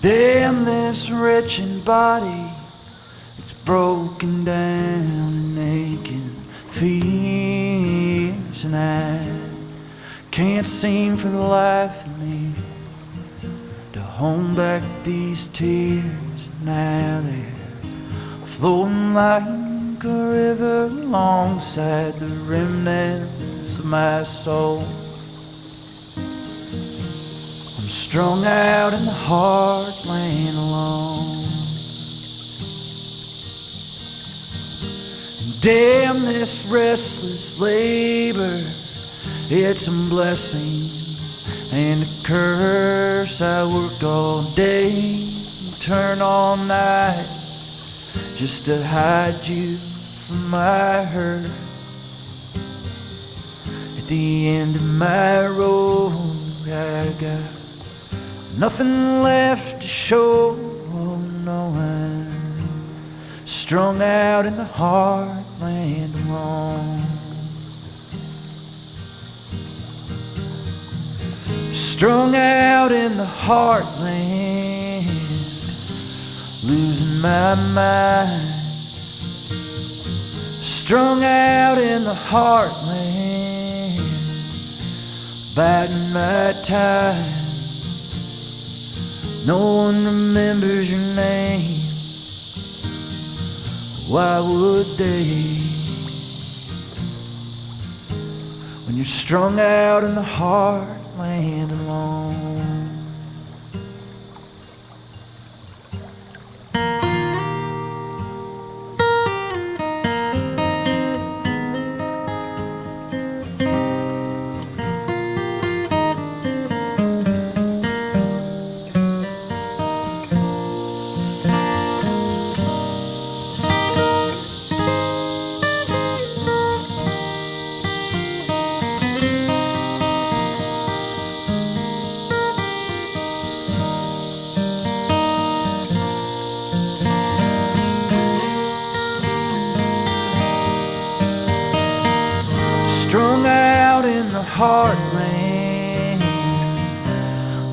Damn this wretched body, it's broken down and aching fears, and I can't seem for the life of me to hold back these tears. Now they're flowing like a river alongside the remnants of my soul. I'm strung out in the heartland damn this restless labor, it's a blessing and a curse. I worked all day, turn all night, just to hide you from my hurt. At the end of my road, I got nothing left to show. Oh, no, strung out in the heartland alone. Strung out in the heartland, losing my mind. Strung out in the heartland, biding my time. No one remembers Why would they? When you're strung out in the heartland alone. Strung out in the heartland,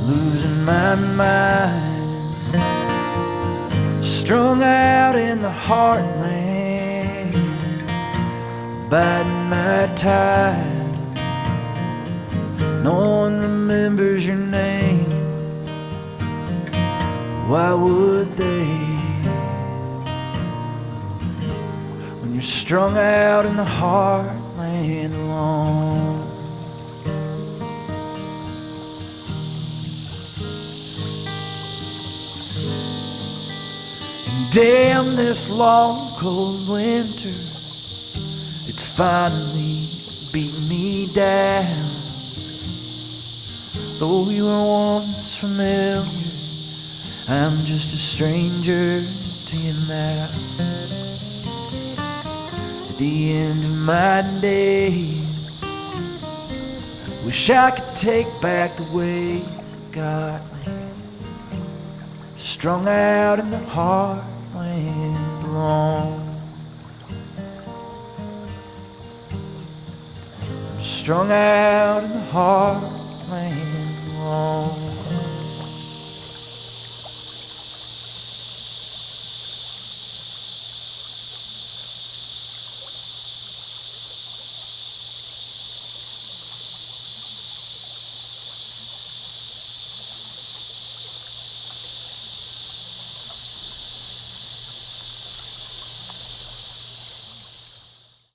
losing my mind. Strung out in the heartland, biding my time. No one remembers your name. Why would they? When you're strung out in the heartland alone. Damn this long cold winter, it's finally beating me down. Though we were once familiar, I'm just a stranger to you now. My day, wish I could take back the way you got me. Strung out in the heartland alone. Strung out in the heartland.